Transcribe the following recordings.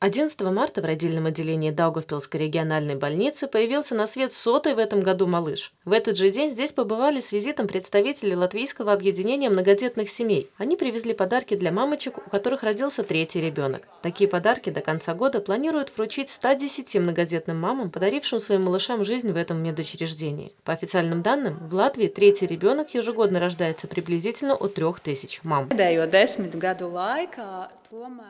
11 марта в родильном отделении Даугавпилской региональной больницы появился на свет сотый в этом году малыш. В этот же день здесь побывали с визитом представители Латвийского объединения многодетных семей. Они привезли подарки для мамочек, у которых родился третий ребенок. Такие подарки до конца года планируют вручить 110 многодетным мамам, подарившим своим малышам жизнь в этом медучреждении. По официальным данным, в Латвии третий ребенок ежегодно рождается приблизительно у 3000 мам.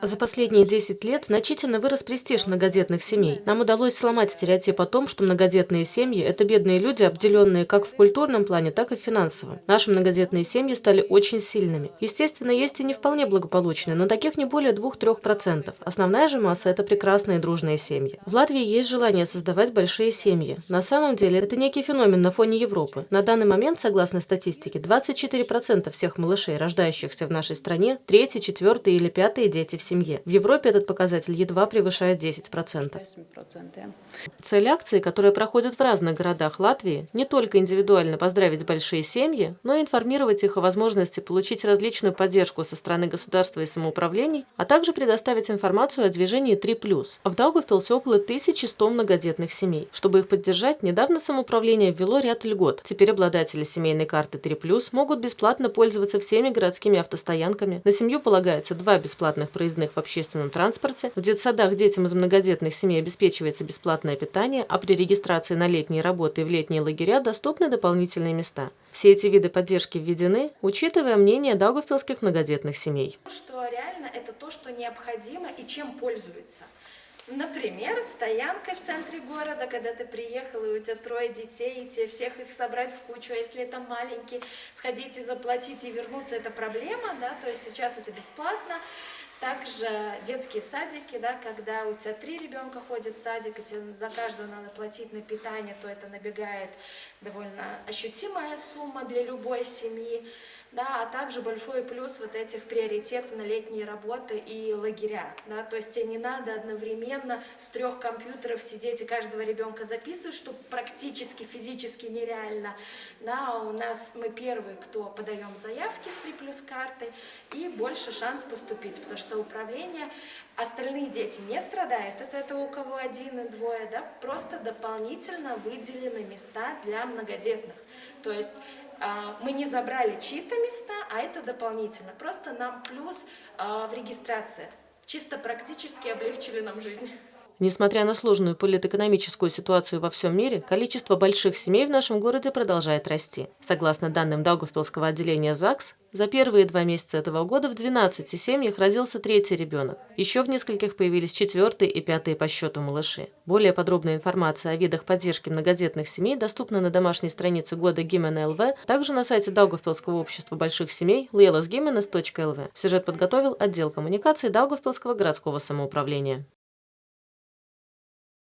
За последние 10 лет значительно вырос престиж многодетных семей. Нам удалось сломать стереотип о том, что многодетные семьи – это бедные люди, обделенные как в культурном плане, так и в финансовом. Наши многодетные семьи стали очень сильными. Естественно, есть и не вполне благополучные, но таких не более 2-3%. Основная же масса – это прекрасные дружные семьи. В Латвии есть желание создавать большие семьи. На самом деле, это некий феномен на фоне Европы. На данный момент, согласно статистике, 24% всех малышей, рождающихся в нашей стране, третий, четвертый или пятый дети в семье. В Европе этот показатель едва превышает 10%. Цель акции, которая проходит в разных городах Латвии, не только индивидуально поздравить большие семьи, но и информировать их о возможности получить различную поддержку со стороны государства и самоуправлений, а также предоставить информацию о движении 3+. В Даугавпилсе около 1100 многодетных семей. Чтобы их поддержать, недавно самоуправление ввело ряд льгот. Теперь обладатели семейной карты 3+, могут бесплатно пользоваться всеми городскими автостоянками. На семью полагается два бесплатных бесплатных проездных в общественном транспорте. В детсадах детям из многодетных семей обеспечивается бесплатное питание, а при регистрации на летние работы и в летние лагеря доступны дополнительные места. Все эти виды поддержки введены, учитывая мнение даугавпилских многодетных семей. Что реально это то, что необходимо и чем пользуются. Например, стоянкой в центре города, когда ты приехал, и у тебя трое детей, и тебе всех их собрать в кучу, а если это маленький, сходить и заплатить и вернуться, это проблема, да, то есть сейчас это бесплатно. Также детские садики, да, когда у тебя три ребенка ходят в садик, и тебе за каждого надо платить на питание, то это набегает довольно ощутимая сумма для любой семьи. Да, а также большой плюс вот этих приоритетов на летние работы и лагеря. Да, то есть тебе не надо одновременно с трех компьютеров сидеть и каждого ребенка записывать, что практически физически нереально. Да, у нас мы первые, кто подаем заявки с 3 плюс карты, и больше шанс поступить, потому что самоуправление, остальные дети не страдают от этого, у кого один и двое, да, просто дополнительно выделены места для многодетных. То есть мы не забрали чьи-то места, а это дополнительно. Просто нам плюс а, в регистрации. Чисто практически облегчили нам жизнь. Несмотря на сложную политэкономическую ситуацию во всем мире, количество больших семей в нашем городе продолжает расти. Согласно данным Даугавпилского отделения ЗАГС, за первые два месяца этого года в 12 семьях родился третий ребенок. Еще в нескольких появились четвертые и пятые по счету малыши. Более подробная информация о видах поддержки многодетных семей доступна на домашней странице года Гимена ЛВ, также на сайте Даугавпилского общества больших семей lelasgimenes.lv. Сюжет подготовил отдел коммуникации Даугавпилского городского самоуправления.